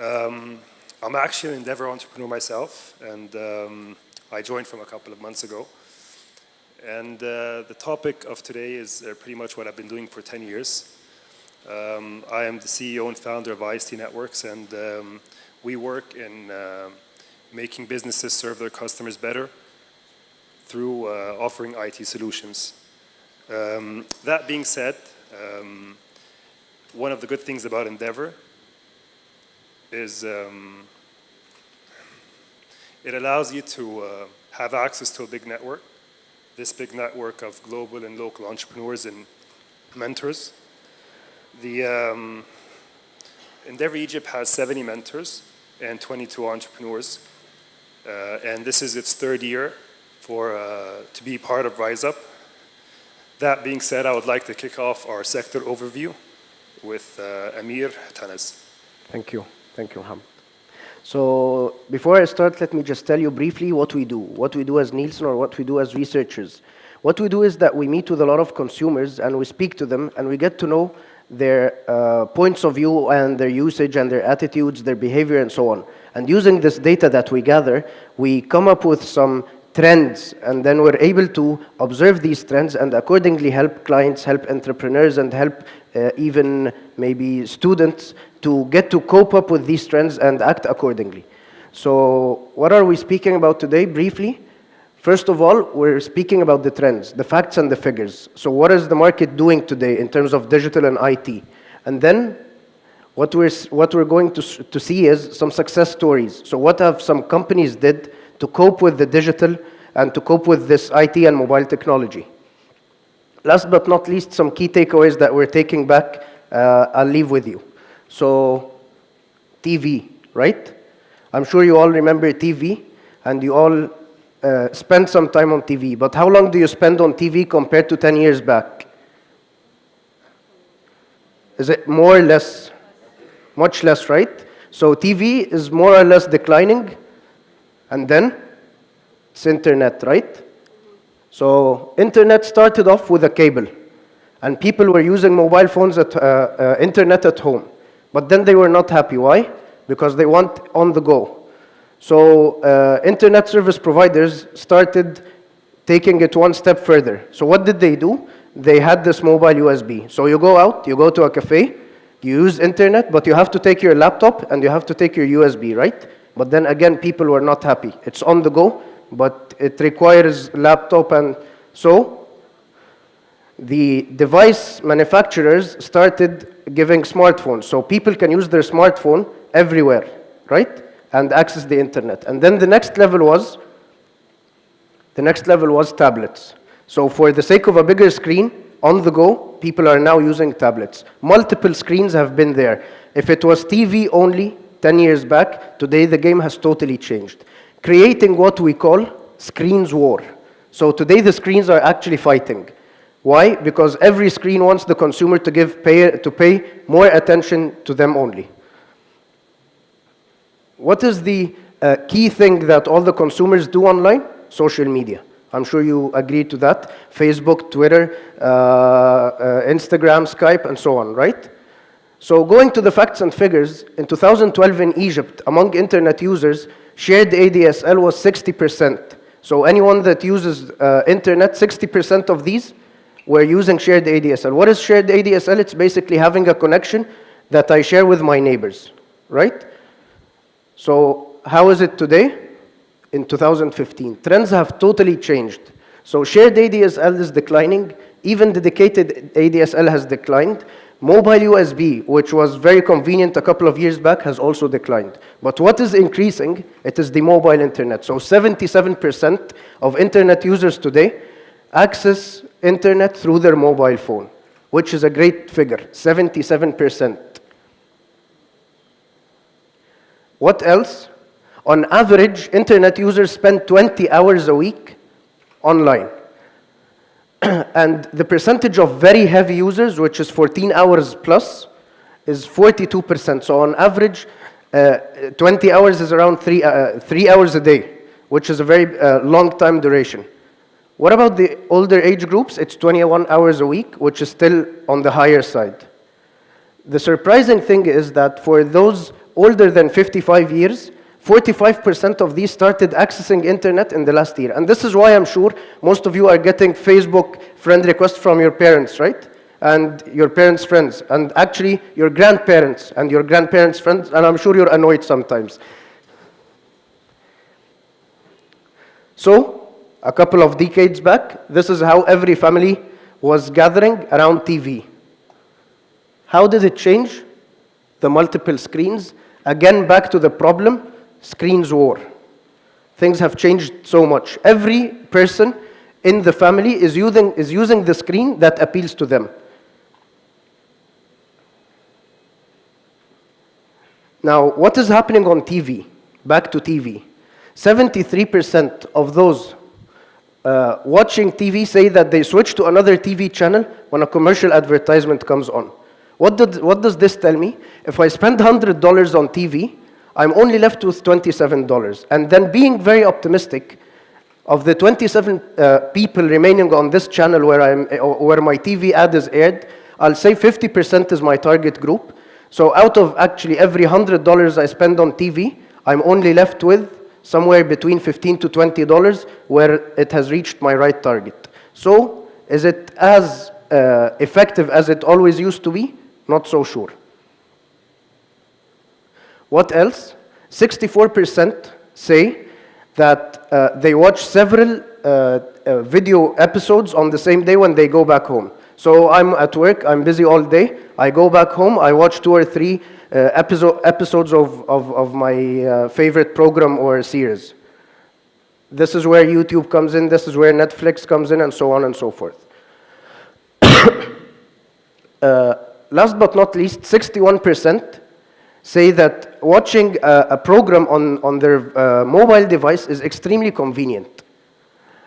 Um, I'm actually an Endeavor entrepreneur myself, and um, I joined from a couple of months ago. And uh, the topic of today is uh, pretty much what I've been doing for 10 years. Um, I am the CEO and founder of IST Networks, and um, we work in uh, making businesses serve their customers better through uh, offering IT solutions. Um, that being said, um, one of the good things about Endeavor is um, it allows you to uh, have access to a big network, this big network of global and local entrepreneurs and mentors. The um, Endeavor Egypt has 70 mentors and 22 entrepreneurs, uh, and this is its third year for uh, to be part of Rise Up. That being said, I would like to kick off our sector overview with uh, Amir Tanas. Thank you. Thank you, Mohammed. So before I start, let me just tell you briefly what we do, what we do as Nielsen or what we do as researchers. What we do is that we meet with a lot of consumers and we speak to them and we get to know their uh, points of view and their usage and their attitudes, their behavior and so on. And using this data that we gather, we come up with some trends and then we're able to observe these trends and accordingly help clients, help entrepreneurs and help uh, even maybe students to get to cope up with these trends and act accordingly. So what are we speaking about today briefly? First of all, we're speaking about the trends, the facts and the figures. So what is the market doing today in terms of digital and IT? And then what we're, what we're going to, to see is some success stories. So what have some companies did to cope with the digital and to cope with this IT and mobile technology. Last but not least, some key takeaways that we're taking back, uh, I'll leave with you. So, TV, right? I'm sure you all remember TV, and you all uh, spend some time on TV. But how long do you spend on TV compared to 10 years back? Is it more or less? Much less, right? So TV is more or less declining. And then it's internet, right? So internet started off with a cable. And people were using mobile phones at uh, uh, internet at home. But then they were not happy. Why? Because they want on the go. So uh, internet service providers started taking it one step further. So what did they do? They had this mobile USB. So you go out, you go to a cafe, you use internet, but you have to take your laptop and you have to take your USB, right? But then again, people were not happy. It's on the go, but it requires laptop and so the device manufacturers started giving smartphones. So people can use their smartphone everywhere, right? And access the internet. And then the next level was, the next level was tablets. So for the sake of a bigger screen, on the go, people are now using tablets. Multiple screens have been there. If it was TV only, 10 years back, today the game has totally changed. Creating what we call screens war. So today the screens are actually fighting. Why? Because every screen wants the consumer to, give pay, to pay more attention to them only. What is the uh, key thing that all the consumers do online? Social media. I'm sure you agree to that. Facebook, Twitter, uh, uh, Instagram, Skype, and so on, right? So going to the facts and figures, in 2012 in Egypt, among internet users, shared ADSL was 60%. So anyone that uses uh, internet, 60% of these were using shared ADSL. What is shared ADSL? It's basically having a connection that I share with my neighbors, right? So how is it today? In 2015. Trends have totally changed. So shared ADSL is declining. Even dedicated ADSL has declined. Mobile USB, which was very convenient a couple of years back, has also declined. But what is increasing? It is the mobile internet. So 77% of internet users today access internet through their mobile phone, which is a great figure, 77%. What else? On average, internet users spend 20 hours a week online. and the percentage of very heavy users, which is 14 hours plus, is 42%. So on average, uh, 20 hours is around three, uh, three hours a day, which is a very uh, long time duration. What about the older age groups? It's 21 hours a week, which is still on the higher side. The surprising thing is that for those older than 55 years, 45% of these started accessing internet in the last year. And this is why I'm sure most of you are getting Facebook friend requests from your parents, right? And your parents' friends, and actually your grandparents and your grandparents' friends, and I'm sure you're annoyed sometimes. So, a couple of decades back, this is how every family was gathering around TV. How did it change? The multiple screens. Again, back to the problem screens war. Things have changed so much. Every person in the family is using, is using the screen that appeals to them. Now, what is happening on TV? Back to TV. 73% of those uh, watching TV say that they switch to another TV channel when a commercial advertisement comes on. What, did, what does this tell me? If I spend $100 on TV, I'm only left with $27. And then being very optimistic, of the 27 uh, people remaining on this channel where, I'm, uh, where my TV ad is aired, I'll say 50% is my target group. So out of actually every $100 I spend on TV, I'm only left with somewhere between 15 to $20 where it has reached my right target. So is it as uh, effective as it always used to be? Not so sure. What else? 64% say that uh, they watch several uh, uh, video episodes on the same day when they go back home. So I'm at work, I'm busy all day, I go back home, I watch two or three uh, episode, episodes of, of, of my uh, favorite program or series. This is where YouTube comes in, this is where Netflix comes in, and so on and so forth. uh, last but not least, 61% say that watching a, a program on, on their uh, mobile device is extremely convenient.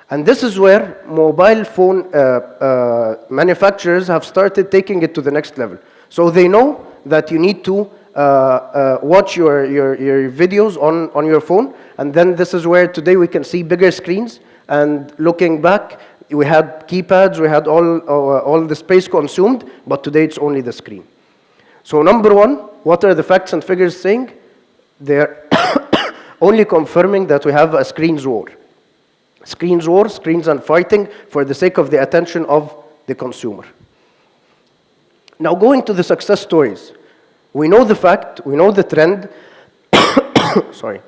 And this is where mobile phone uh, uh, manufacturers have started taking it to the next level. So they know that you need to uh, uh, watch your, your, your videos on, on your phone, and then this is where today we can see bigger screens, and looking back, we had keypads, we had all, uh, all the space consumed, but today it's only the screen. So number one, what are the facts and figures saying? They're only confirming that we have a screens war. Screens war, screens and fighting for the sake of the attention of the consumer. Now going to the success stories. We know the fact, we know the trend, sorry.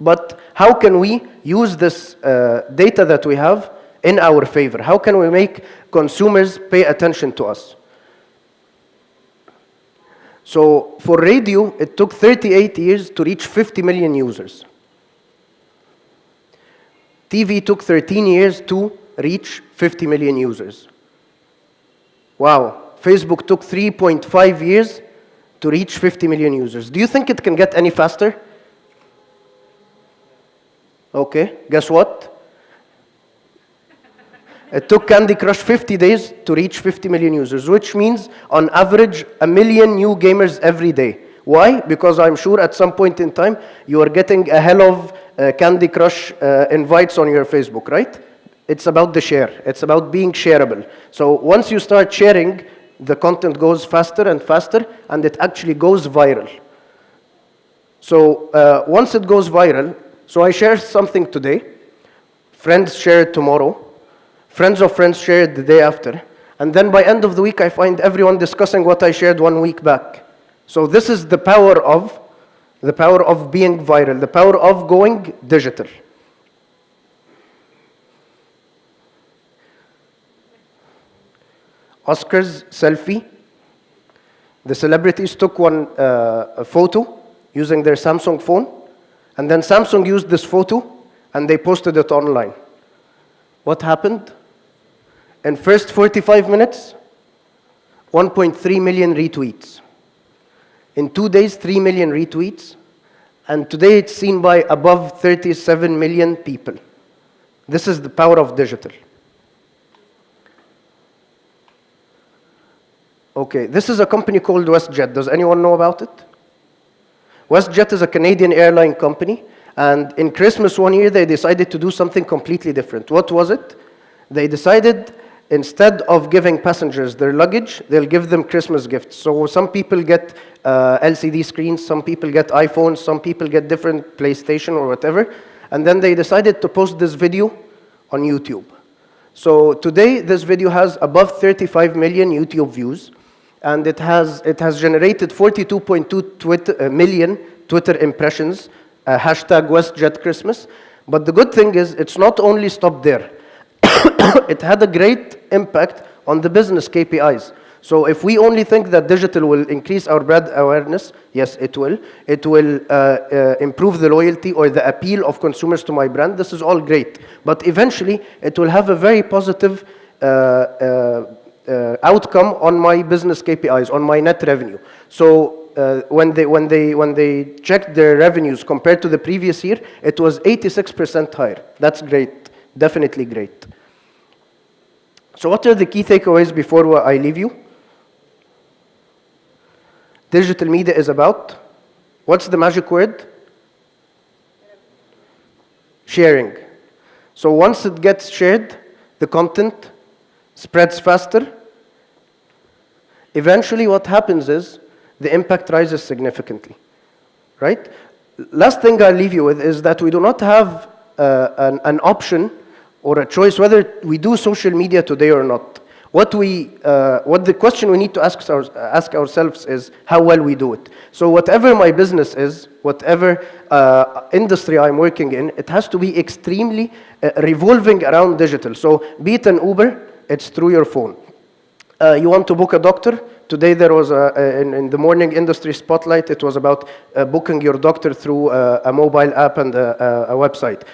But how can we use this uh, data that we have in our favor? How can we make consumers pay attention to us? So for radio, it took 38 years to reach 50 million users. TV took 13 years to reach 50 million users. Wow. Facebook took 3.5 years to reach 50 million users. Do you think it can get any faster? Okay, guess what? It took Candy Crush 50 days to reach 50 million users, which means on average a million new gamers every day. Why? Because I'm sure at some point in time you are getting a hell of uh, Candy Crush uh, invites on your Facebook, right? It's about the share. It's about being shareable. So once you start sharing, the content goes faster and faster, and it actually goes viral. So uh, once it goes viral, so I share something today, friends share it tomorrow, friends of friends shared the day after, and then by end of the week I find everyone discussing what I shared one week back. So this is the power of the power of being viral, the power of going digital. Oscars selfie. The celebrities took one uh, photo using their Samsung phone, and then Samsung used this photo and they posted it online. What happened? In first 45 minutes, 1.3 million retweets. In two days, 3 million retweets. And today it's seen by above 37 million people. This is the power of digital. Okay, this is a company called WestJet. Does anyone know about it? WestJet is a Canadian airline company, and in Christmas one year they decided to do something completely different. What was it? They decided instead of giving passengers their luggage, they'll give them Christmas gifts. So some people get uh, LCD screens, some people get iPhones, some people get different PlayStation or whatever. And then they decided to post this video on YouTube. So today, this video has above 35 million YouTube views, and it has, it has generated 42.2 Twitter, uh, million Twitter impressions, uh, hashtag WestJetChristmas. But the good thing is, it's not only stopped there. it had a great impact on the business KPIs. So if we only think that digital will increase our brand awareness, yes, it will. It will uh, uh, improve the loyalty or the appeal of consumers to my brand. This is all great. But eventually, it will have a very positive uh, uh, uh outcome on my business KPIs, on my net revenue. So uh, when, they, when, they, when they checked their revenues compared to the previous year, it was 86% higher. That's great, definitely great. So what are the key takeaways before I leave you? Digital media is about, what's the magic word? Sharing. So once it gets shared, the content spreads faster. Eventually what happens is the impact rises significantly, right? Last thing I'll leave you with is that we do not have uh, an, an option or a choice whether we do social media today or not. What, we, uh, what the question we need to ask, our, ask ourselves is how well we do it. So whatever my business is, whatever uh, industry I'm working in, it has to be extremely uh, revolving around digital. So be it an Uber, it's through your phone. Uh, you want to book a doctor? Today there was a, a, in, in, the morning industry spotlight, it was about uh, booking your doctor through uh, a mobile app and a, a website.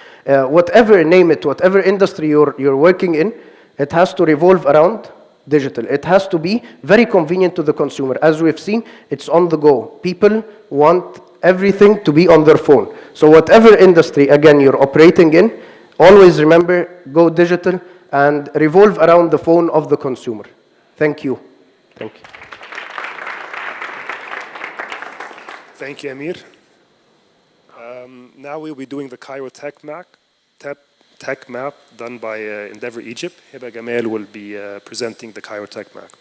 whatever, name it, whatever industry you're, you're working in, it has to revolve around digital. It has to be very convenient to the consumer. As we've seen, it's on the go. People want everything to be on their phone. So whatever industry, again, you're operating in, always remember, go digital and revolve around the phone of the consumer. Thank you. Thank you. Thank you, Amir. Um, now we'll be doing the Cairo Tech Map, tech map done by uh, Endeavor Egypt. Heba Gamal will be uh, presenting the Cairo Tech Map.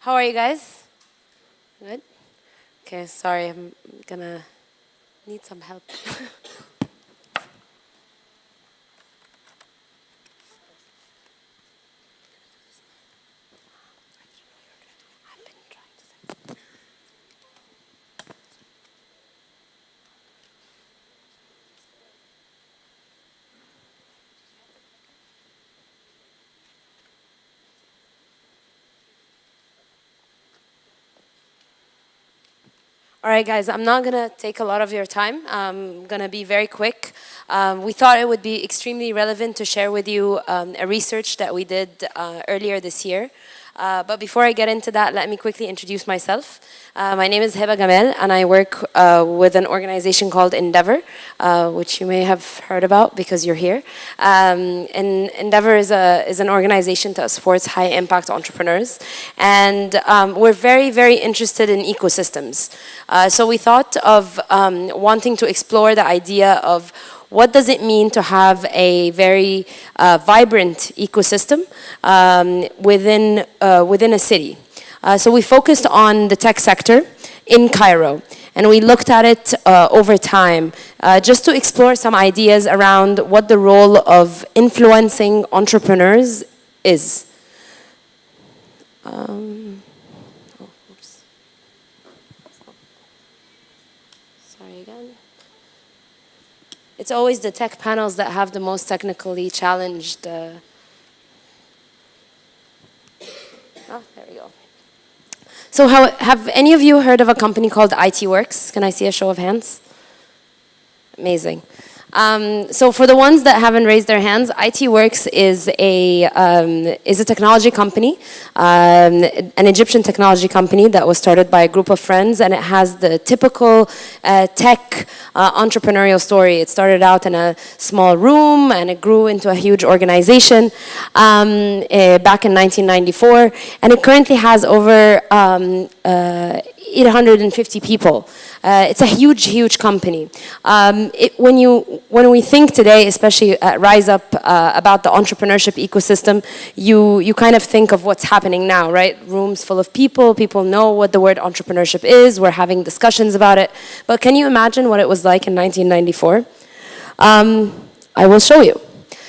How are you guys? Good? Okay, sorry, I'm gonna need some help. All right, guys, I'm not going to take a lot of your time. I'm going to be very quick. Um, we thought it would be extremely relevant to share with you um, a research that we did uh, earlier this year. Uh, but before I get into that, let me quickly introduce myself. Uh, my name is Heba Gamal, and I work uh, with an organization called Endeavor, uh, which you may have heard about because you're here. Um, and Endeavor is, a, is an organization that supports high-impact entrepreneurs. And um, we're very, very interested in ecosystems. Uh, so we thought of um, wanting to explore the idea of what does it mean to have a very uh, vibrant ecosystem um, within, uh, within a city. Uh, so we focused on the tech sector in Cairo and we looked at it uh, over time uh, just to explore some ideas around what the role of influencing entrepreneurs is. Um, It's always the tech panels that have the most technically challenged. Uh... Oh, there we go. So how, have any of you heard of a company called ITWorx? Can I see a show of hands? Amazing. Um, so for the ones that haven't raised their hands, ITWorx is a, um, is a technology company, um, an Egyptian technology company that was started by a group of friends and it has the typical uh, tech uh, entrepreneurial story. It started out in a small room and it grew into a huge organization uh, back in 1994 and it currently has over um, uh, 850 people. Uh, it's a huge, huge company. Um, it, when, you, when we think today, especially at Rise Up, uh, about the entrepreneurship ecosystem, you, you kind of think of what's happening now, right? Rooms full of people, people know what the word entrepreneurship is, we're having discussions about it. But can you imagine what it was like in 1994? Um, I will show you.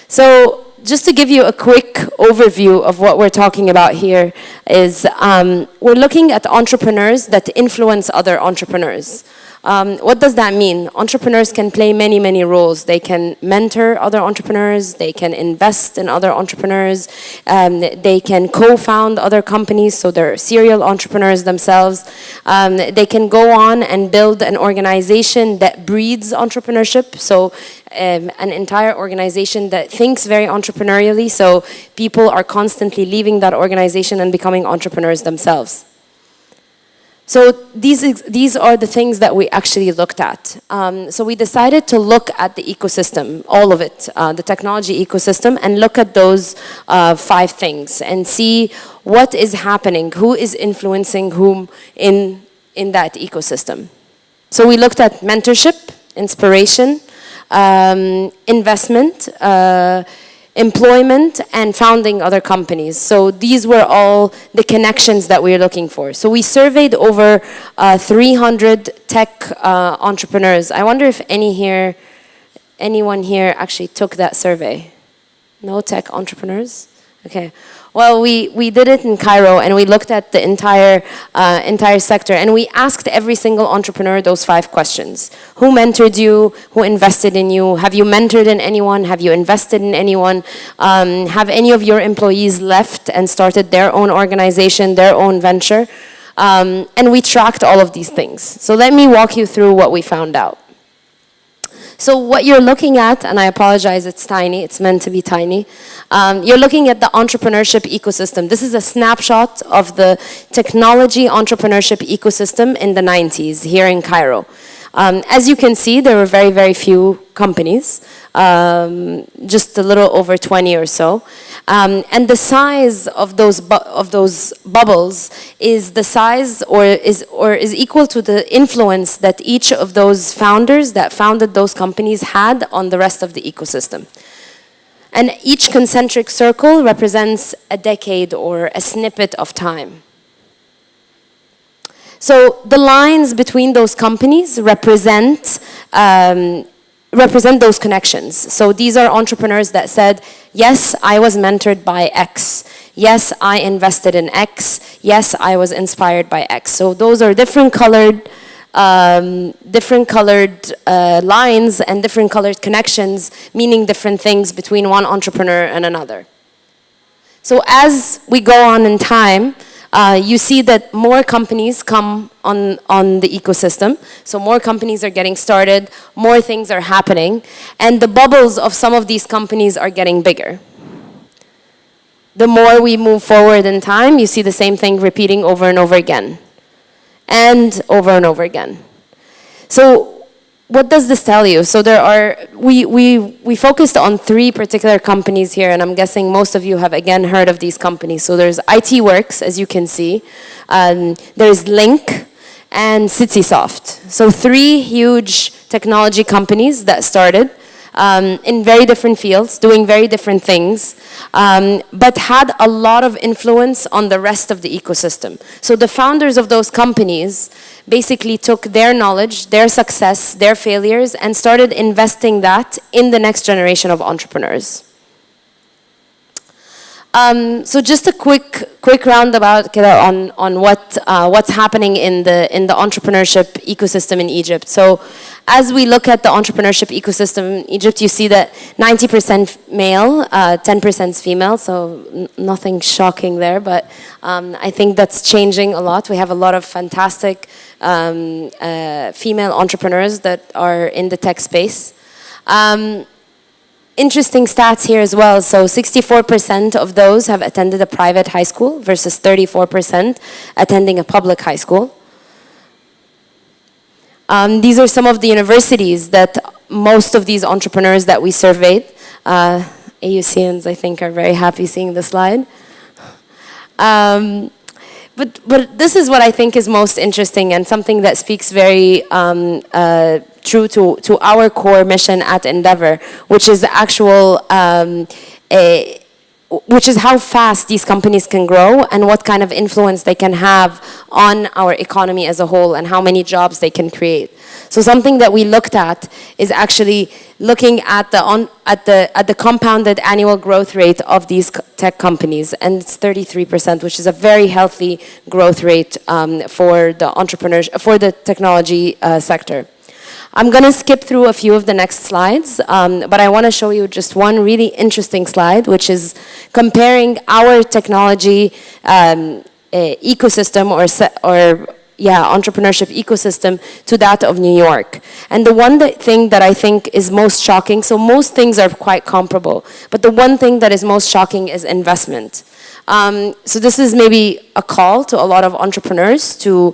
So just to give you a quick overview of what we're talking about here is um, we're looking at entrepreneurs that influence other entrepreneurs. Um, what does that mean? Entrepreneurs can play many, many roles. They can mentor other entrepreneurs, they can invest in other entrepreneurs, um, they can co-found other companies, so they're serial entrepreneurs themselves. Um, they can go on and build an organization that breeds entrepreneurship, so um, an entire organization that thinks very entrepreneurially, so people are constantly leaving that organization and becoming entrepreneurs themselves. So these, these are the things that we actually looked at. Um, so we decided to look at the ecosystem, all of it, uh, the technology ecosystem, and look at those uh, five things and see what is happening, who is influencing whom in, in that ecosystem. So we looked at mentorship, inspiration, um, investment, uh, employment and founding other companies. So these were all the connections that we are looking for. So we surveyed over uh, 300 tech uh, entrepreneurs. I wonder if any here, anyone here actually took that survey? No tech entrepreneurs? Okay. Well, we, we did it in Cairo and we looked at the entire, uh, entire sector and we asked every single entrepreneur those five questions. Who mentored you? Who invested in you? Have you mentored in anyone? Have you invested in anyone? Um, have any of your employees left and started their own organization, their own venture? Um, and we tracked all of these things. So let me walk you through what we found out. So what you're looking at, and I apologize, it's tiny, it's meant to be tiny. Um, you're looking at the entrepreneurship ecosystem. This is a snapshot of the technology entrepreneurship ecosystem in the 90s here in Cairo. Um, as you can see, there were very, very few companies, um, just a little over 20 or so. Um, and the size of those, of those bubbles is the size or is, or is equal to the influence that each of those founders that founded those companies had on the rest of the ecosystem. And each concentric circle represents a decade or a snippet of time. So the lines between those companies represent um, represent those connections. So these are entrepreneurs that said, yes, I was mentored by X. Yes, I invested in X. Yes, I was inspired by X. So those are different colored, um, different colored uh, lines and different colored connections, meaning different things between one entrepreneur and another. So as we go on in time, uh, you see that more companies come on, on the ecosystem. So more companies are getting started, more things are happening, and the bubbles of some of these companies are getting bigger. The more we move forward in time, you see the same thing repeating over and over again, and over and over again. So what does this tell you? So there are, we, we, we focused on three particular companies here, and I'm guessing most of you have again heard of these companies. So there's ITWorx, as you can see. Um, there's Link and CitySoft. So three huge technology companies that started um, in very different fields, doing very different things, um, but had a lot of influence on the rest of the ecosystem. So the founders of those companies basically took their knowledge, their success, their failures, and started investing that in the next generation of entrepreneurs. Um, so just a quick quick roundabout on on what uh, what's happening in the in the entrepreneurship ecosystem in Egypt. So as we look at the entrepreneurship ecosystem in Egypt, you see that 90% male, 10% uh, female. So nothing shocking there, but um, I think that's changing a lot. We have a lot of fantastic um, uh, female entrepreneurs that are in the tech space. Um, interesting stats here as well. So 64% of those have attended a private high school versus 34% attending a public high school. Um, these are some of the universities that most of these entrepreneurs that we surveyed, uh, AUCans I think are very happy seeing the slide. Um, but, but this is what I think is most interesting and something that speaks very um, uh, true to, to our core mission at Endeavor, which is actual, um, a, which is how fast these companies can grow and what kind of influence they can have on our economy as a whole and how many jobs they can create. So something that we looked at is actually looking at the, on, at the, at the compounded annual growth rate of these tech companies, and it's 33%, which is a very healthy growth rate um, for the entrepreneurs, for the technology uh, sector. I'm going to skip through a few of the next slides, um, but I want to show you just one really interesting slide, which is comparing our technology um, eh, ecosystem or, or yeah, entrepreneurship ecosystem to that of New York. And the one that thing that I think is most shocking, so most things are quite comparable, but the one thing that is most shocking is investment. Um, so this is maybe a call to a lot of entrepreneurs to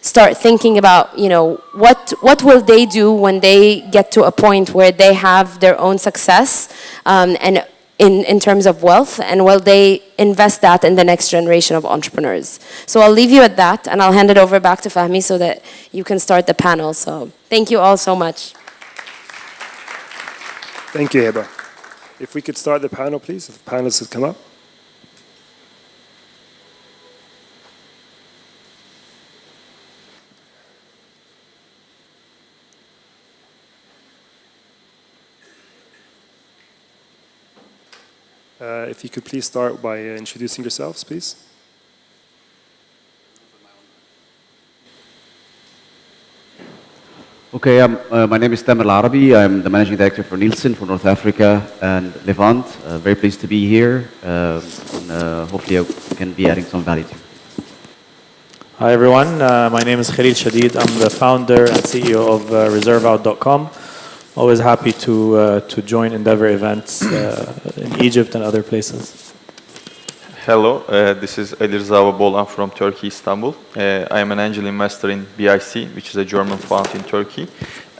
start thinking about, you know, what, what will they do when they get to a point where they have their own success um, and in, in terms of wealth, and will they invest that in the next generation of entrepreneurs? So I'll leave you at that, and I'll hand it over back to Fahmi so that you can start the panel. So thank you all so much. Thank you, Heba. If we could start the panel, please, if the panelists would come up. Uh, if you could please start by uh, introducing yourselves, please. Okay, um, uh, my name is Tamer Arabi. I'm the managing director for Nielsen for North Africa and Levant. Uh, very pleased to be here. Uh, and, uh, hopefully, I can be adding some value to. you. Hi everyone, uh, my name is Khalil Shadid. I'm the founder and CEO of uh, ReserveOut.com. Always happy to uh, to join Endeavor events uh, in Egypt and other places. Hello, uh, this is Ali Rıza Bolan from Turkey, Istanbul. Uh, I am an angel investor in BIC, which is a German fund in Turkey.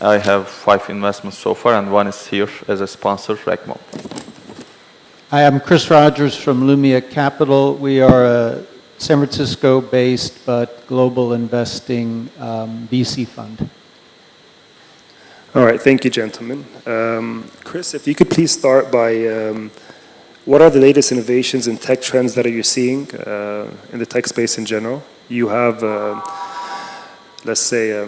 I have five investments so far, and one is here as a sponsor, Recmo. Hi, I'm Chris Rogers from Lumia Capital. We are a San Francisco-based but global investing um, VC fund. All right, thank you, gentlemen. Um, Chris, if you could please start by um, what are the latest innovations and tech trends that are you seeing uh, in the tech space in general? You have, uh, let's say, a,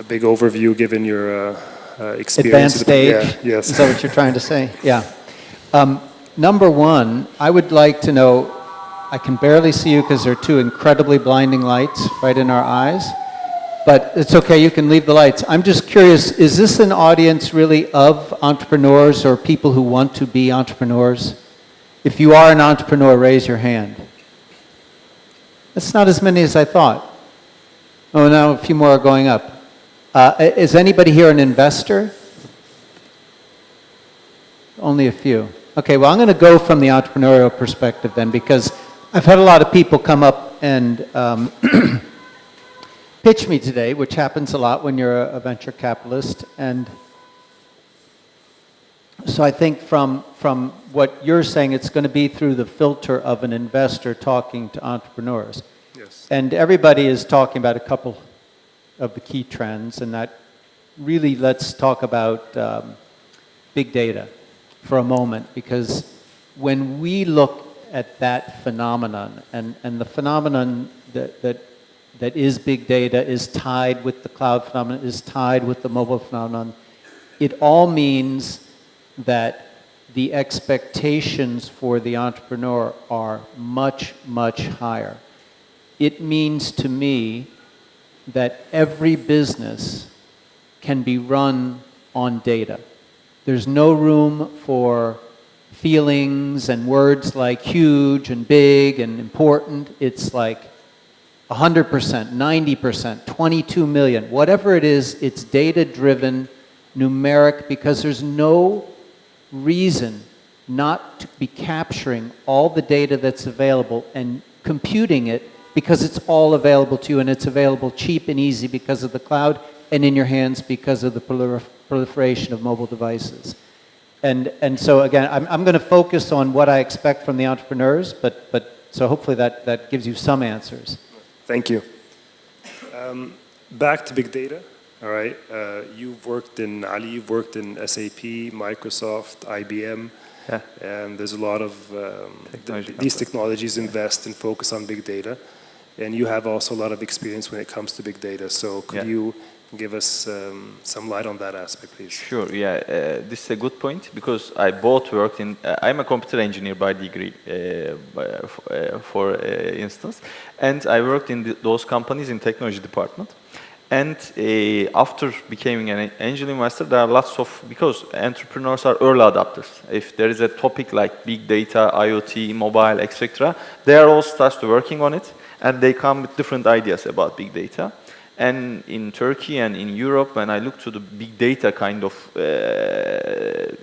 a big overview given your uh, uh, experience. Advanced stage? Yeah, yes. Is that what you're trying to say? Yeah. Um, number one, I would like to know, I can barely see you because there are two incredibly blinding lights right in our eyes. But it's okay, you can leave the lights. I'm just curious, is this an audience really of entrepreneurs or people who want to be entrepreneurs? If you are an entrepreneur, raise your hand. That's not as many as I thought. Oh, now a few more are going up. Uh, is anybody here an investor? Only a few. Okay, well, I'm going to go from the entrepreneurial perspective then because I've had a lot of people come up and um, pitch me today, which happens a lot when you're a, a venture capitalist. And so I think from, from what you're saying, it's going to be through the filter of an investor talking to entrepreneurs. yes. And everybody is talking about a couple of the key trends, and that really let's talk about um, big data for a moment, because when we look at that phenomenon, and, and the phenomenon that, that, that is big data is tied with the cloud phenomenon, is tied with the mobile phenomenon, it all means that the expectations for the entrepreneur are much, much higher. It means to me that every business can be run on data. There's no room for feelings and words like huge and big and important. It's like 100%, 90%, 22 million, whatever it is, it's data driven, numeric, because there's no reason not to be capturing all the data that's available and computing it because it's all available to you and it's available cheap and easy because of the cloud and in your hands because of the prolifer proliferation of mobile devices. And, and so again, I'm, I'm going to focus on what I expect from the entrepreneurs, but, but So hopefully that, that gives you some answers. Thank you. Um, back to big data. All right. Uh, you've worked in Ali. You've worked in SAP, Microsoft, IBM, Yeah. and there's a lot of um, Technology th- these technologies invest and focus on big data, and you have also a lot of experience when it comes to big data. So could Yeah. you give us um, some light on that aspect, please? Sure, yeah, uh, this is a good point because I both worked in, uh, I'm a computer engineer by degree, uh, by, uh, for uh, instance, and I worked in the, those companies in technology department. And uh, after becoming an angel investor, there are lots of, because entrepreneurs are early adopters. If there is a topic like big data, IoT, mobile, etc., they are all start to working on it, and they come with different ideas about big data. And in Turkey and in Europe, when I look to the big data kind of uh,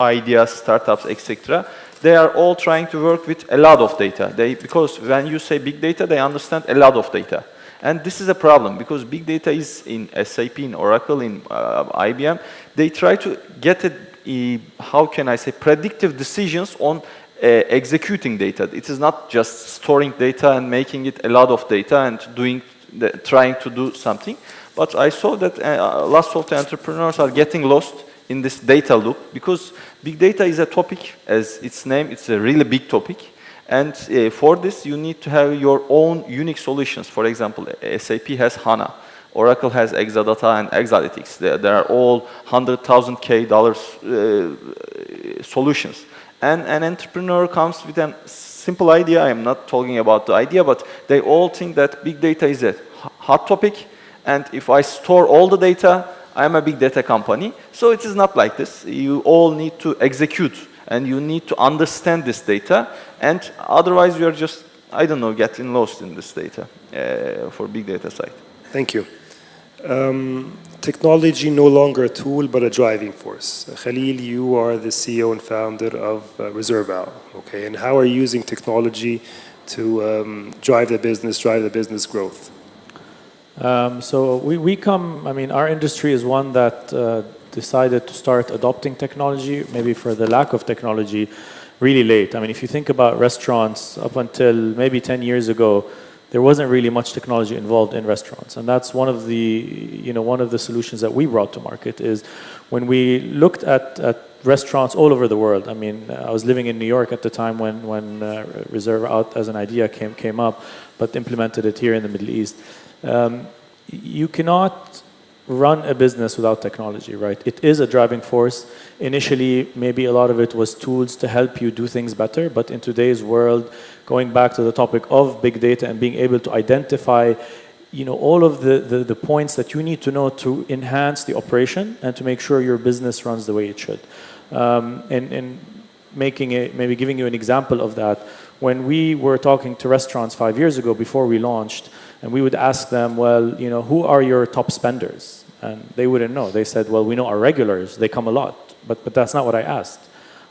ideas, startups, etc., they are all trying to work with a lot of data. They, because when you say big data, they understand a lot of data. And this is a problem because big data is in SAP, in Oracle, in uh, IBM. They try to get a, a, how can I say, predictive decisions on uh, executing data. It is not just storing data and making it a lot of data and doing, the, trying to do something. But I saw that uh, lots of the entrepreneurs are getting lost in this data loop because big data is a topic, as its name, it's a really big topic. And uh, for this, you need to have your own unique solutions. For example, SAP has HANA. Oracle has Exadata and Exalytics. They, they are all 100,000 K dollars uh, solutions. And an entrepreneur comes with a simple idea. I'm not talking about the idea, but they all think that big data is a hot topic. And if I store all the data, I'm a big data company. So it is not like this. You all need to execute and you need to understand this data. And otherwise, you are just, I don't know, getting lost in this data uh, for big data side. Thank you. Um, technology no longer a tool but a driving force. Uh, Khalil, you are the CEO and founder of uh, okay? And how are you using technology to um, drive the business, drive the business growth? Um, so we, we come, I mean, our industry is one that uh, decided to start adopting technology, maybe for the lack of technology, really late. I mean, if you think about restaurants up until maybe 10 years ago, there wasn't really much technology involved in restaurants. And that's one of the, you know, one of the solutions that we brought to market is when we looked at, at restaurants all over the world. I mean, I was living in New York at the time when, when uh, ReserveOut as an idea came, came up, but implemented it here in the Middle East. Um, you cannot run a business without technology, right? It is a driving force. Initially, maybe a lot of it was tools to help you do things better, but in today's world, going back to the topic of big data and being able to identify you know, all of the, the, the points that you need to know to enhance the operation and to make sure your business runs the way it should. Um, and, and making it, maybe giving you an example of that, when we were talking to restaurants five years ago before we launched, and we would ask them, well, you know, who are your top spenders? And they wouldn't know. They said, well, we know our regulars, they come a lot. But, but that's not what I asked.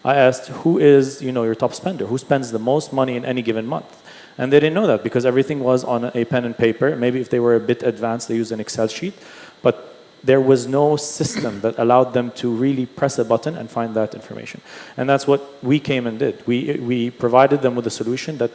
I asked, who is, you know, your top spender? Who spends the most money in any given month? And they didn't know that because everything was on a pen and paper. Maybe if they were a bit advanced, they used an Excel sheet. But there was no system that allowed them to really press a button and find that information. And that's what we came and did. We, we provided them with a solution that,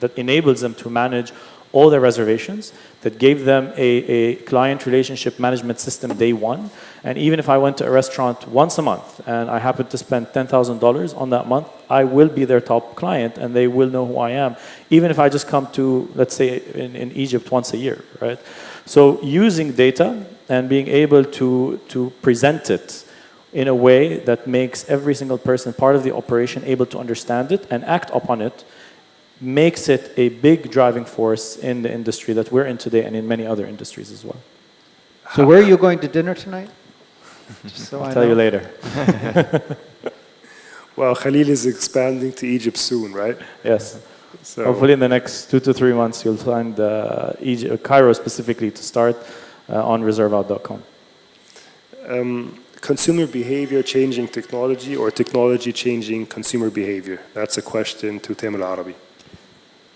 that enables them to manage all their reservations, that gave them a, a client relationship management system day one. And even if I went to a restaurant once a month and I happened to spend $10,000 on that month, I will be their top client and they will know who I am, even if I just come to, let's say, in, in Egypt once a year, right? So using data and being able to, to present it in a way that makes every single person part of the operation able to understand it and act upon it makes it a big driving force in the industry that we're in today and in many other industries as well. So where are you going to dinner tonight? Just so I'll I tell know. you later. Well, Khalil is expanding to Egypt soon, right? Yes. So Hopefully in the next two to three months you'll find uh, Egypt, Cairo specifically to start uh, on reserveout.com. um, consumer behavior changing technology or technology changing consumer behavior? That's a question to Tim Al-Arabi.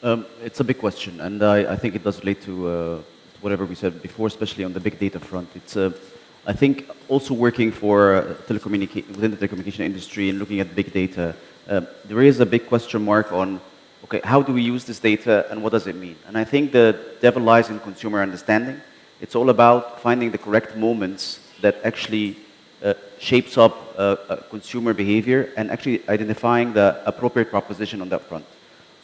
Um, it's a big question, and I, I think it does relate to uh, whatever we said before, especially on the big data front. It's, uh, I think, also working for uh, telecommunica- within the telecommunication industry and looking at big data, uh, there is a big question mark on okay, how do we use this data and what does it mean? And I think the devil lies in consumer understanding. It's all about finding the correct moments that actually uh, shapes up consumer behavior and actually identifying the appropriate proposition on that front.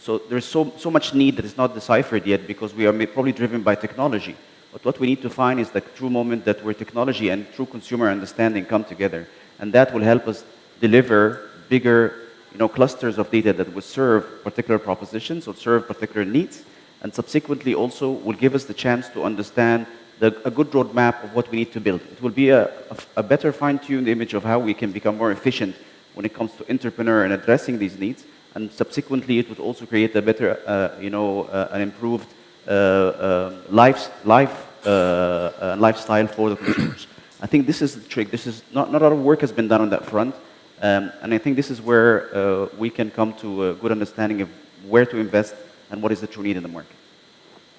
So there's so, so much need that is not deciphered yet because we are probably driven by technology. But what we need to find is the true moment that where technology and true consumer understanding come together. And that will help us deliver bigger you know, clusters of data that will serve particular propositions or serve particular needs. And subsequently also will give us the chance to understand the, a good roadmap of what we need to build. It will be a, a, a better fine-tuned image of how we can become more efficient when it comes to entrepreneur and addressing these needs. And subsequently, it would also create a better, uh, you know, uh, an improved uh, uh, life, life, uh, lifestyle for the consumers. I think this is the trick. This is not, not a lot of work has been done on that front. Um, and I think this is where we can come to a good understanding of where to invest and what is the true need in the market.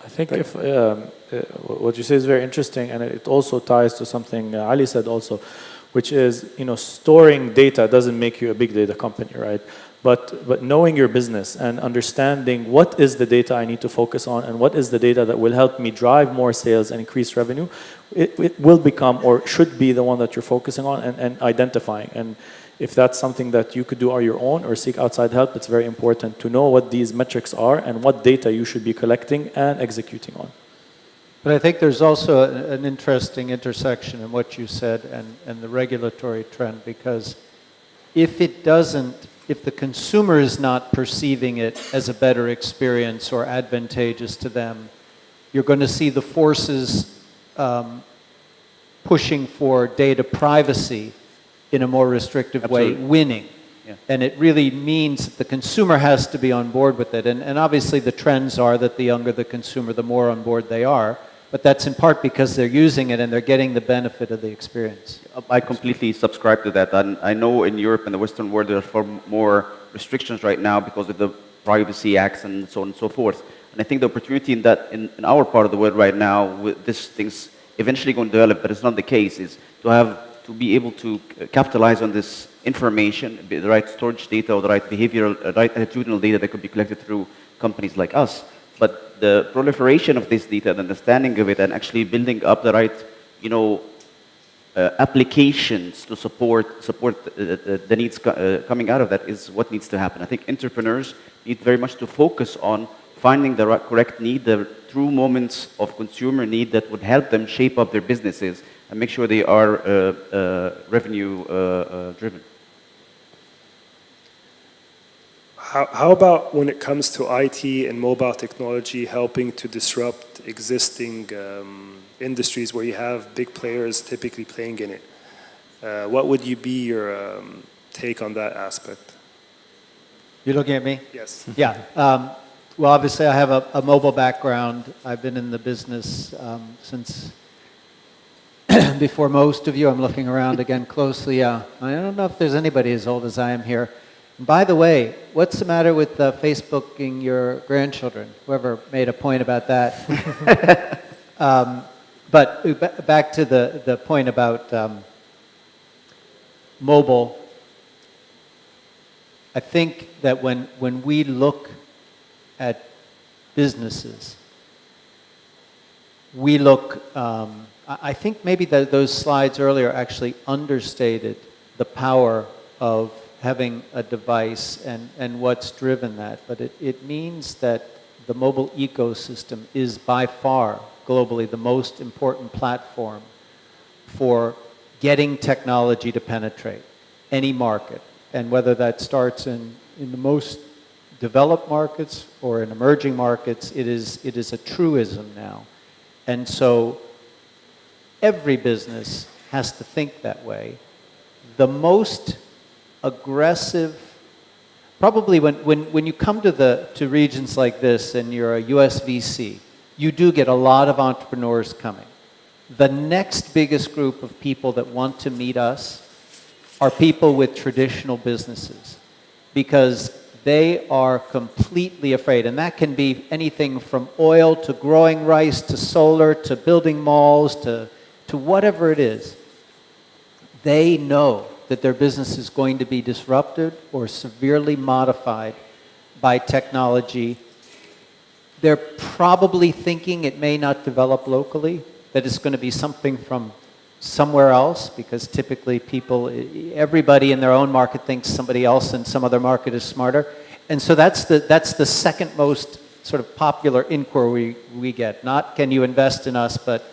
I think if um, what you say is very interesting, and it also ties to something Ali said also, which is you know storing data doesn't make you a big data company, right? But but knowing your business and understanding what is the data I need to focus on and what is the data that will help me drive more sales and increase revenue, it, it will become or should be the one that you're focusing on and, and identifying and. If that's something that you could do on your own or seek outside help, it's very important to know what these metrics are and what data you should be collecting and executing on. But I think there's also an interesting intersection in what you said and, and the regulatory trend because if it doesn't, if the consumer is not perceiving it as a better experience or advantageous to them, you're going to see the forces um, pushing for data privacy in a more restrictive way winning. Yeah. And it really means that the consumer has to be on board with it. And, and obviously, the trends are that the younger the consumer, the more on board they are. But that's in part because they're using it and they're getting the benefit of the experience. I completely subscribe to that. And I know in Europe and the Western world there are far more restrictions right now because of the privacy acts and so on and so forth. And I think the opportunity in that in, in our part of the world right now, with this things eventually going to develop, but it's not the case, is to have to be able to capitalize on this information, the right storage data or the right behavioral, uh, right attitudinal data that could be collected through companies like us. But the proliferation of this data, the understanding of it, and actually building up the right, you know, uh, applications to support support the, the, the needs co- uh, coming out of that is what needs to happen. I think entrepreneurs need very much to focus on finding the right, correct need, the true moments of consumer need that would help them shape up their businesses and make sure they are uh, uh, revenue uh, uh, driven. How, how about when it comes to IT and mobile technology helping to disrupt existing um, industries where you have big players typically playing in it? Uh, what would you be your um, take on that aspect? You're looking at me? Yes. Yeah. Um, well, obviously, I have a, a mobile background. I've been in the business um, since before most of you. I'm looking around again closely. Uh, I don't know if there's anybody as old as I am here. By the way, what's the matter with uh, Facebooking your grandchildren? Whoever made a point about that. um, but back to the, the point about um, mobile. I think that when, when we look at businesses, we look, um, I I think maybe that those slides earlier actually understated the power of having a device and, and what's driven that. But it, it means that the mobile ecosystem is by far globally the most important platform for getting technology to penetrate any market. And whether that starts in, in the most developed markets or in emerging markets, it is, it is a truism now. And so every business has to think that way. The most aggressive, probably when, when, when you come to, the, to regions like this and you're a US VC, you do get a lot of entrepreneurs coming. The next biggest group of people that want to meet us are people with traditional businesses because they are completely afraid. And that can be anything from oil to growing rice to solar to building malls to, to whatever it is. They know that their business is going to be disrupted or severely modified by technology. They're probably thinking it may not develop locally, that it's going to be something from somewhere else, because typically people, everybody in their own market thinks somebody else in some other market is smarter. And so that's the, that's the second most sort of popular inquiry we get. Not can you invest in us, but,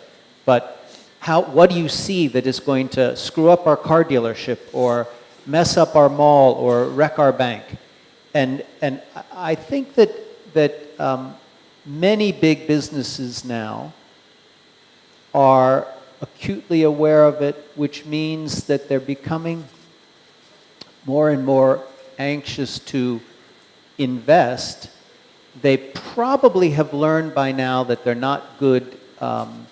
but how, what do you see that is going to screw up our car dealership or mess up our mall or wreck our bank? And, and I think that, that um, many big businesses now are acutely aware of it, which means that they're becoming more and more anxious to invest. They probably have learned by now that they're not good um,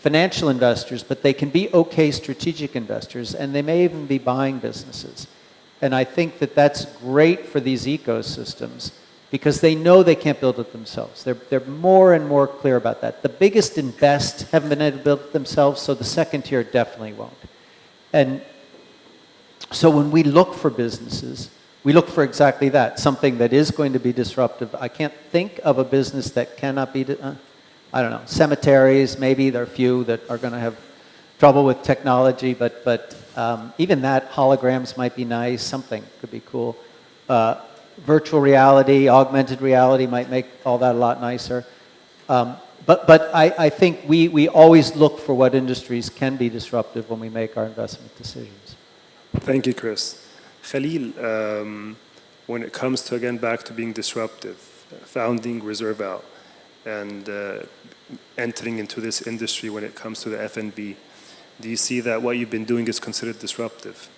financial investors, but they can be okay strategic investors, and they may even be buying businesses. And I think that that's great for these ecosystems because they know they can't build it themselves. They're, they're more and more clear about that. The biggest and best haven't been able to build it themselves, so the second tier definitely won't. And so when we look for businesses, we look for exactly that, something that is going to be disruptive. I can't think of a business that cannot be, uh, I don't know, cemeteries, maybe there are few that are going to have trouble with technology, but, but um, even that, holograms might be nice, something could be cool. Uh, virtual reality, augmented reality might make all that a lot nicer. Um, but but I, I think we, we always look for what industries can be disruptive when we make our investment decisions. Thank you, Chris. Khalil, um, when it comes to, again, back to being disruptive, founding ReserveOut, and uh, entering into this industry when it comes to the F&B, do you see that what you've been doing is considered disruptive?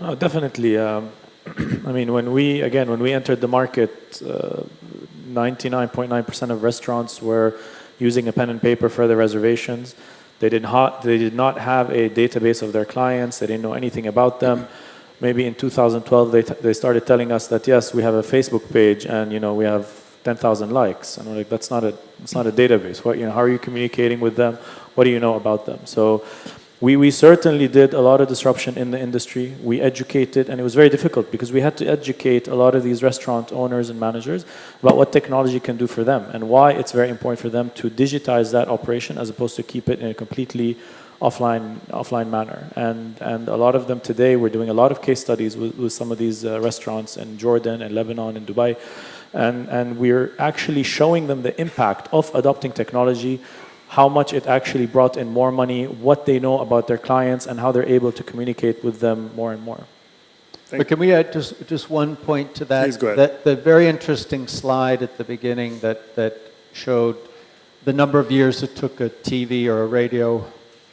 Oh, definitely. Um, I mean, when we, again, when we entered the market, 99.9% uh, of restaurants were using a pen and paper for their reservations. They did, not, they did not have a database of their clients. They didn't know anything about them. Maybe in 2012, they, they started telling us that, yes, we have a Facebook page and, you know, we have 10,000 likes. And we're like, that's not a, it's not a database. What, you know, how are you communicating with them? What do you know about them? So we, we certainly did a lot of disruption in the industry. We educated, and it was very difficult because we had to educate a lot of these restaurant owners and managers about what technology can do for them and why it's very important for them to digitize that operation as opposed to keep it in a completely offline offline manner. And and a lot of them today, we're doing a lot of case studies with, with some of these uh, restaurants in Jordan and Lebanon and Dubai. And, and we're actually showing them the impact of adopting technology how much it actually brought in more money, what they know about their clients, and how they're able to communicate with them more and more. But can we add just, just one point to that? Please go ahead. That, the very interesting slide at the beginning that, that showed the number of years it took a TV or a radio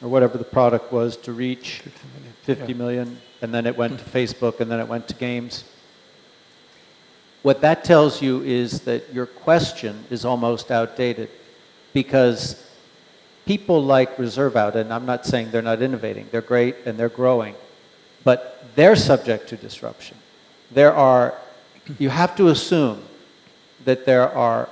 or whatever the product was to reach 50 million, 50 million and then it went to hmm. Facebook, and then it went to games. What that tells you is that your question is almost outdated because people like ReserveOut, and I'm not saying they're not innovating, they're great and they're growing, but they're subject to disruption. There are, you have to assume that there are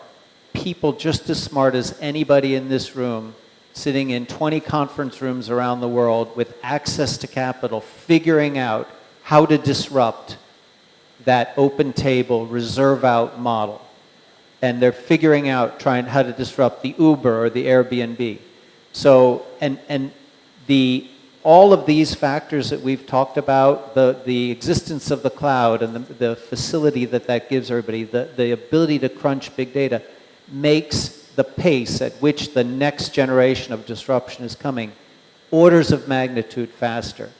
people just as smart as anybody in this room sitting in 20 conference rooms around the world with access to capital, figuring out how to disrupt that open table, ReserveOut model. And they're figuring out trying how to disrupt the Uber or the Airbnb. So, and, and the, all of these factors that we've talked about, the, the existence of the cloud and the, the facility that that gives everybody, the, the ability to crunch big data, makes the pace at which the next generation of disruption is coming orders of magnitude faster.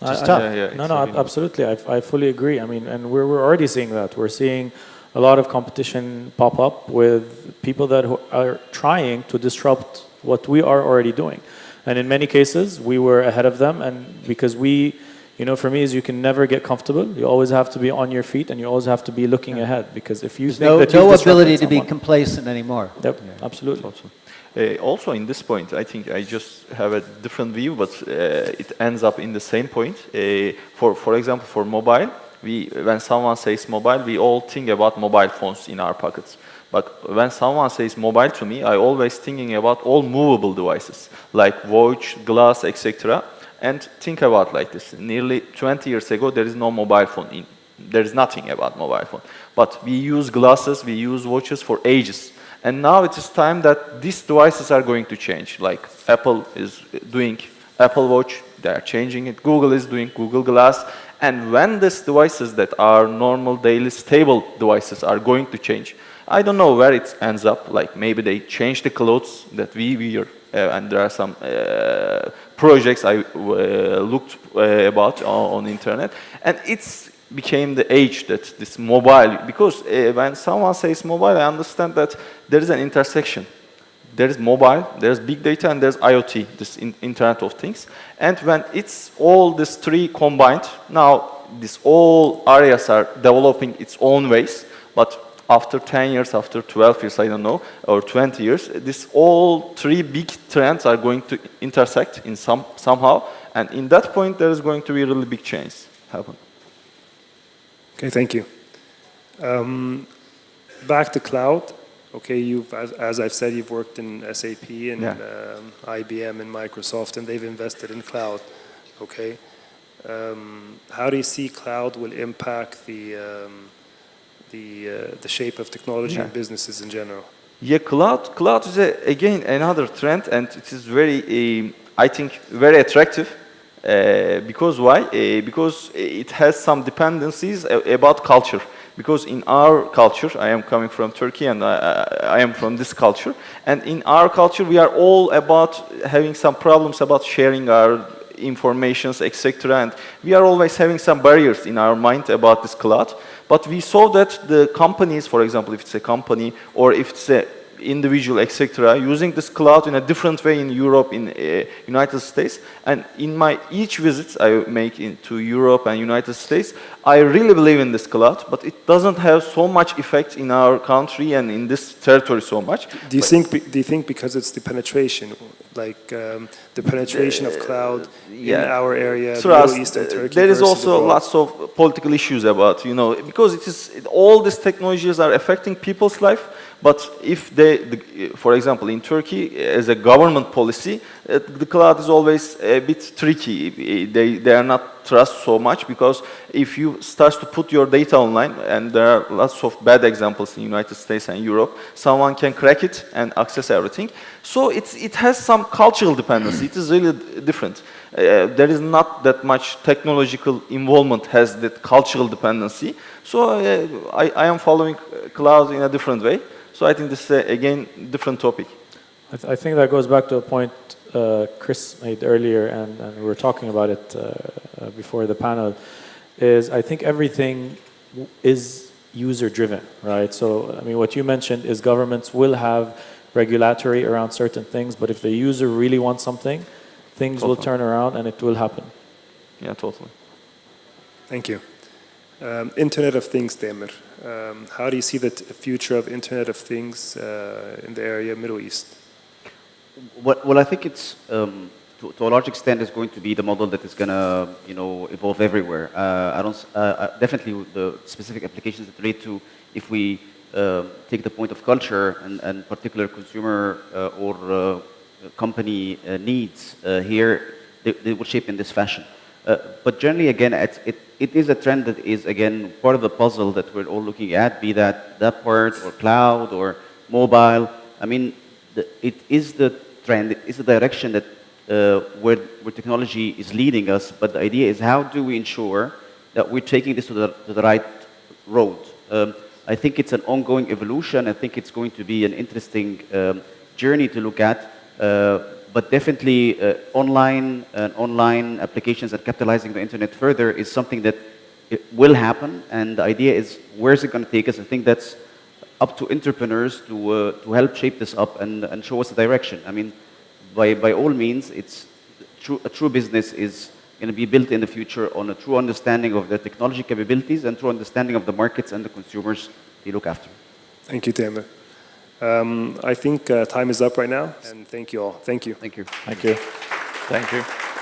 Just I, tough. Yeah, yeah, no, no, absolutely. I, I fully agree. I mean, and we're, we're already seeing that. We're seeing a lot of competition pop up with people that are trying to disrupt what we are already doing. And in many cases, we were ahead of them. And because we, you know, for me, is you can never get comfortable. You always have to be on your feet and you always have to be looking ahead. Because if you There's think no, that no you've ability to disrupted be complacent anymore. Yep, absolutely. Also. Uh, also, in this point, I think I just have a different view, but uh, it ends up in the same point. Uh, for, for example, for mobile, we, when someone says mobile, we all think about mobile phones in our pockets. But when someone says mobile to me, I always thinking about all movable devices, like watch, glass, etc. And think about like this. Nearly 20 years ago, there is no mobile phone in There is nothing about mobile phone. But we use glasses, we use watches for ages. And now it is time that these devices are going to change. Like Apple is doing Apple Watch, they are changing it. Google is doing Google Glass. And when these devices that are normal, daily, stable devices are going to change, I don't know where it ends up. Like maybe they change the clothes that we wear, uh, and there are some uh, projects I uh, looked uh, about on, on internet, and it's became the age that this mobile, because uh, when someone says mobile, I understand that there is an intersection. There is mobile, there's big data, and there's IoT, this in Internet of Things. And when it's all these three combined, now these all areas are developing its own ways, but after 10 years, after 12 years, I don't know, or 20 years, this all three big trends are going to intersect in some somehow, and in that point, there is going to be a really big change happen. Okay, thank you. Um, back to cloud. Okay, you've, as, as I've said, you've worked in SAP and Yeah. um, IBM and Microsoft, and they've invested in cloud. Okay, um, how do you see cloud will impact the um, the uh, the shape of technology and Yeah. businesses in general? Yeah, cloud, cloud is a, again another trend, and it is very, um, I think, very attractive. Uh, because why? Uh, because it has some dependencies about culture. Because in our culture, I am coming from Turkey, and I, I I am from this culture. And in our culture, we are all about having some problems about sharing our informations, etc. And we are always having some barriers in our mind about this cloud. But we saw that the companies, for example, if it's a company or if it's a individual, etc., using this cloud in a different way in Europe, in uh, United States. And in my each visits I make into Europe and United States, I really believe in this cloud, but it doesn't have so much effect in our country and in this territory so much. Do you But- think do you think because it's the penetration, like um, the penetration of cloud in our area, the Trust, Middle East and uh, Turkey? there is also abroad? lots of political issues about, you know, because it is it, all these technologies are affecting people's life. But if they, the, for example, in Turkey, as a government policy, uh, the cloud is always a bit tricky. They they are not trust so much because if you start to put your data online, and there are lots of bad examples in the United States and Europe, someone can crack it and access everything. So it's, it has some cultural dependency. It is really different. Uh, there is not that much technological involvement has that cultural dependency. So uh, I, I am following cloud in a different way. So I think this is, uh, again, different topic. I, th I think that goes back to a point uh, Chris made earlier, and, and we were talking about it uh, uh, before the panel. Is I think everything is user driven, right? So I mean, what you mentioned is governments will have regulatory around certain things, but if the user really wants something, things will turn around and it will happen. Yeah, totally. Thank you. Um, Internet of Things, Tamer. Um, how do you see the future of Internet of Things uh, in the area Middle East? Well, well, I think it's um, to, to a large extent is going to be the model that is going to you know evolve everywhere. Uh, I don't uh, uh, definitely the specific applications that relate to if we uh, take the point of culture and, and particular consumer uh, or company needs here, they, they will shape in this fashion. Uh, but generally, again, it, it is a trend that is, again, part of the puzzle that we're all looking at, be that that part or cloud or mobile. I mean, the, it is the trend, it is the direction that uh, where, where technology is leading us, but the idea is how do we ensure that we're taking this to the, to the right road? Um, I think it's an ongoing evolution. I think it's going to be an interesting um, journey to look at. Uh, but definitely, uh, online and online applications and capitalizing the internet further is something that will happen. And the idea is, where's it going to take us? I think that's up to entrepreneurs to uh, to help shape this up and, and show us the direction. I mean, by by all means, it's true, a true business is going to be built in the future on a true understanding of the technology capabilities and true understanding of the markets and the consumers they look after. Thank you, Tamer. Um, I think uh, time is up right now, and thank you all. Thank you. Thank you. Thank you. Thank you.